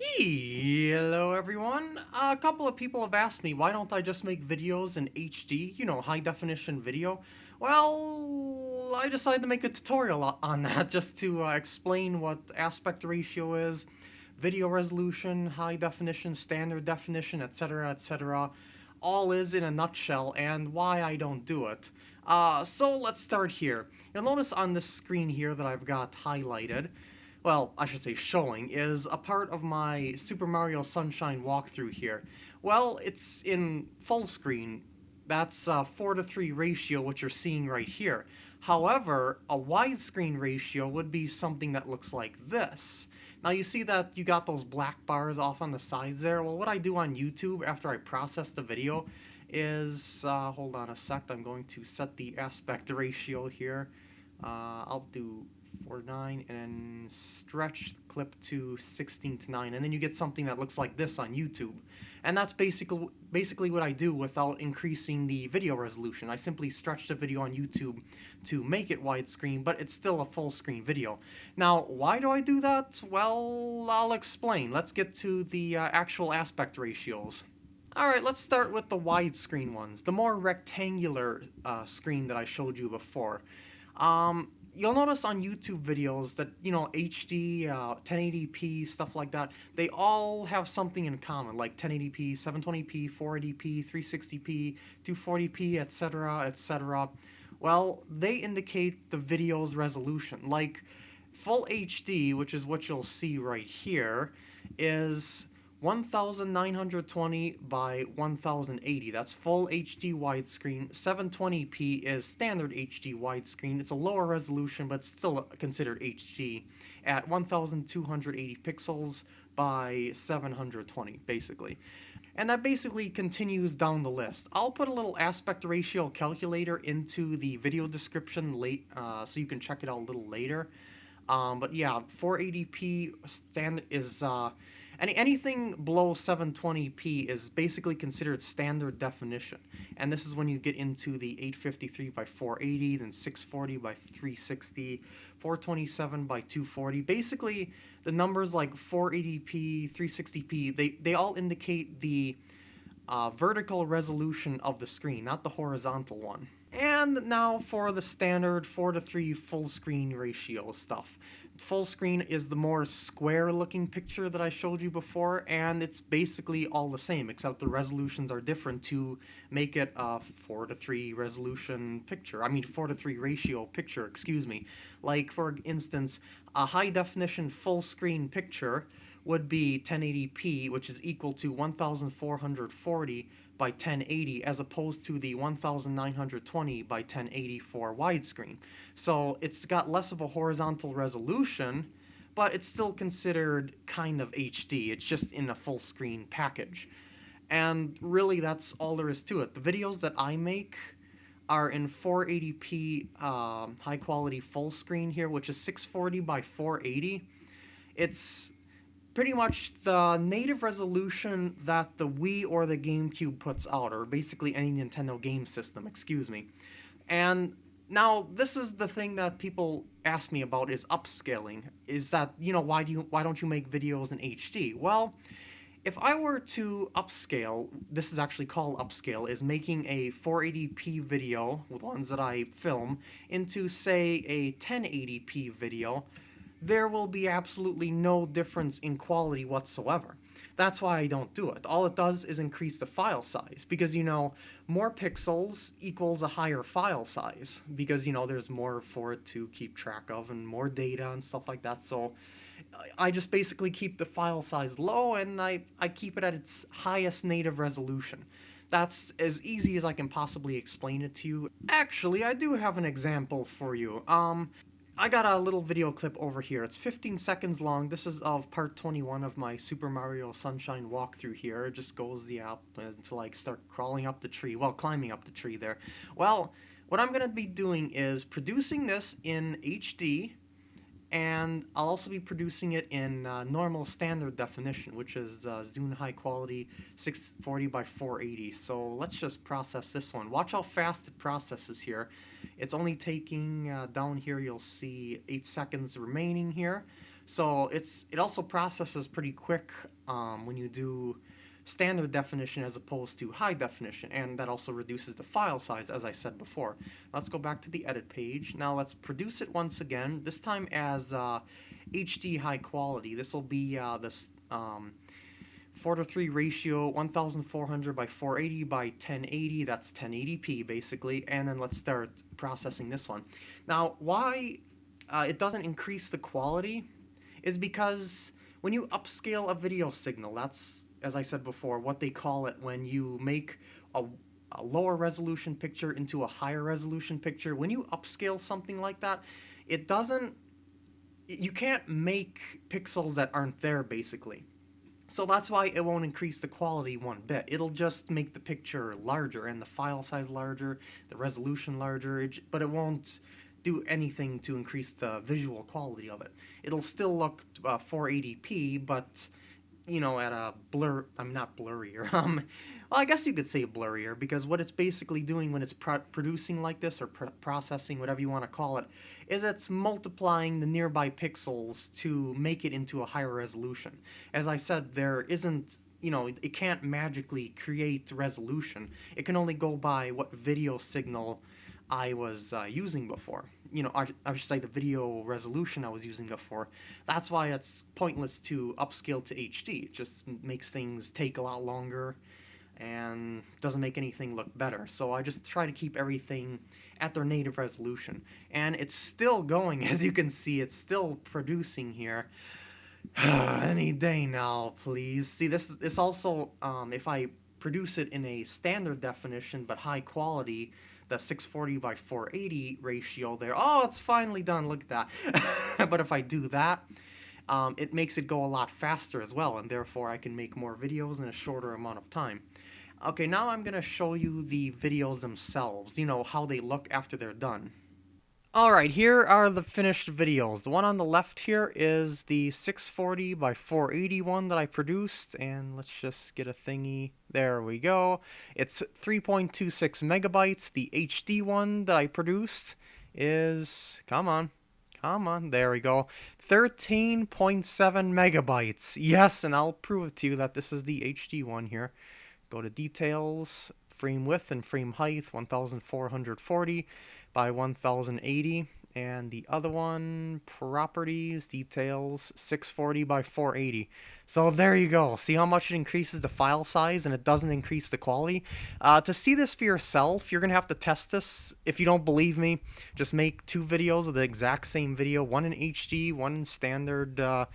Hello everyone! A couple of people have asked me why don't I just make videos in HD, you know, high definition video. Well, I decided to make a tutorial on that just to uh, explain what aspect ratio is, video resolution, high definition, standard definition, etc, etc. All is in a nutshell and why I don't do it. Uh, so let's start here. You'll notice on this screen here that I've got highlighted, well, I should say showing, is a part of my Super Mario Sunshine walkthrough here. Well, it's in full screen. That's a 4 to 3 ratio, which you're seeing right here. However, a widescreen ratio would be something that looks like this. Now you see that you got those black bars off on the sides there? Well, what I do on YouTube after I process the video is, uh, hold on a sec, I'm going to set the aspect ratio here. Uh, I'll do 4 9 and stretch clip to 16 to 9 and then you get something that looks like this on YouTube. And that's basically basically what I do without increasing the video resolution. I simply stretch the video on YouTube to make it widescreen but it's still a full screen video. Now why do I do that? Well I'll explain. Let's get to the uh, actual aspect ratios. Alright, let's start with the widescreen ones, the more rectangular uh, screen that I showed you before. Um, you'll notice on YouTube videos that, you know, HD, uh, 1080p, stuff like that, they all have something in common, like 1080p, 720p, 480p, 360p, 240p, etc., etc. Well, they indicate the video's resolution. Like, full HD, which is what you'll see right here, is 1920 by 1080. That's full HD widescreen. 720p is standard HD widescreen. It's a lower resolution, but still considered HD at 1280 pixels by 720, basically. And that basically continues down the list. I'll put a little aspect ratio calculator into the video description late, uh, so you can check it out a little later. Um, but yeah, 480p stand is uh, any, anything below 720p is basically considered standard definition. And this is when you get into the 853 by 480, then 640 by 360, 427 by 240. Basically, the numbers like 480p, 360p, they, they all indicate the uh, vertical resolution of the screen, not the horizontal one. And now for the standard 4 to 3 full screen ratio stuff. Full screen is the more square looking picture that I showed you before, and it's basically all the same, except the resolutions are different to make it a 4 to 3 resolution picture. I mean 4 to 3 ratio picture, excuse me. Like for instance, a high definition full screen picture would be 1080p, which is equal to 1440 by 1080 as opposed to the 1920 by 1080 for widescreen. So it's got less of a horizontal resolution, but it's still considered kind of HD. It's just in a full screen package. And really that's all there is to it. The videos that I make are in 480p uh, um, high quality full screen here, which is 640 by 480. It's pretty much the native resolution that the Wii or the GameCube puts out, or basically any Nintendo game system, excuse me. And now this is the thing that people ask me about is upscaling. Is that, you know, why do you why don't you make videos in HD? Well, if I were to upscale, this is actually called upscale, is making a 480p video, the ones that I film, into say a 1080p video, there will be absolutely no difference in quality whatsoever. That's why I don't do it. All it does is increase the file size, because, you know, more pixels equals a higher file size, because, you know, there's more for it to keep track of, and more data and stuff like that, so I just basically keep the file size low, and I, I keep it at its highest native resolution. That's as easy as I can possibly explain it to you. Actually, I do have an example for you. Um, I got a little video clip over here. It's 15 seconds long. This is of part 21 of my Super Mario Sunshine walkthrough here. It just goes yeah, to like start crawling up the tree. Well, climbing up the tree there. Well, what I'm going to be doing is producing this in HD and I'll also be producing it in uh, normal standard definition, which is uh, Zune high quality 640 by 480. So let's just process this one. Watch how fast it processes here. It's only taking, uh, down here you'll see 8 seconds remaining here. So it's it also processes pretty quick um, when you do standard definition as opposed to high definition, and that also reduces the file size, as I said before. Let's go back to the edit page. Now let's produce it once again, this time as uh, HD high quality. This will be uh, this um, 4 to 3 ratio, 1400 by 480 by 1080, that's 1080p basically, and then let's start processing this one. Now, why uh, it doesn't increase the quality is because when you upscale a video signal, that's, as I said before, what they call it when you make a, a lower resolution picture into a higher resolution picture. When you upscale something like that, it doesn't, you can't make pixels that aren't there basically. So that's why it won't increase the quality one bit. It'll just make the picture larger and the file size larger, the resolution larger, but it won't do anything to increase the visual quality of it. It'll still look uh, 480p, but you know, at a blur, I'm not blurrier. Um, well, I guess you could say blurrier because what it's basically doing when it's pro producing like this or pr processing, whatever you want to call it, is it's multiplying the nearby pixels to make it into a higher resolution. As I said, there isn't you know, it can't magically create resolution. It can only go by what video signal I was uh, using before. You know, I, should say the video resolution I was using before. That's why it's pointless to upscale to HD. It just makes things take a lot longer and doesn't make anything look better. So I just try to keep everything at their native resolution. And it's still going, as you can see, it's still producing here. Any day now, please. See, this, this also, um, if I produce it in a standard definition but high quality, the 640 by 480 ratio there. Oh, it's finally done, look at that. but if I do that, um, it makes it go a lot faster as well, and therefore I can make more videos in a shorter amount of time. Okay, now I'm going to show you the videos themselves, you know, how they look after they're done. Alright, here are the finished videos. The one on the left here is the 640 by 480 one that I produced, and let's just get a thingy. There we go. It's 3.26 megabytes. The HD one that I produced is, come on, come on, there we go, 13.7 megabytes. Yes, and I'll prove it to you that this is the HD one here. Go to details, frame width and frame height, 1440 by 1080 and the other one properties details 640 by 480 so there you go. See how much it increases the file size and it doesn't increase the quality? Uh, to see this for yourself you're gonna have to test this. If you don't believe me just make two videos of the exact same video one in HD one in standard uh,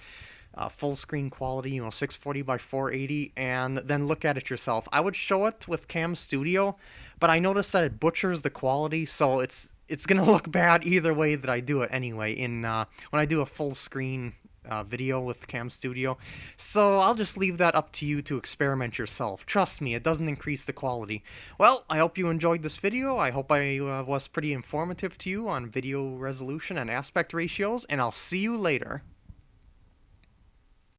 uh, full screen quality, you know, 640 by 480, and then look at it yourself. I would show it with Cam Studio, but I noticed that it butchers the quality, so it's it's gonna look bad either way that I do it anyway. In uh, when I do a full screen uh, video with Cam Studio, so I'll just leave that up to you to experiment yourself. Trust me, it doesn't increase the quality. Well, I hope you enjoyed this video. I hope I uh, was pretty informative to you on video resolution and aspect ratios, and I'll see you later.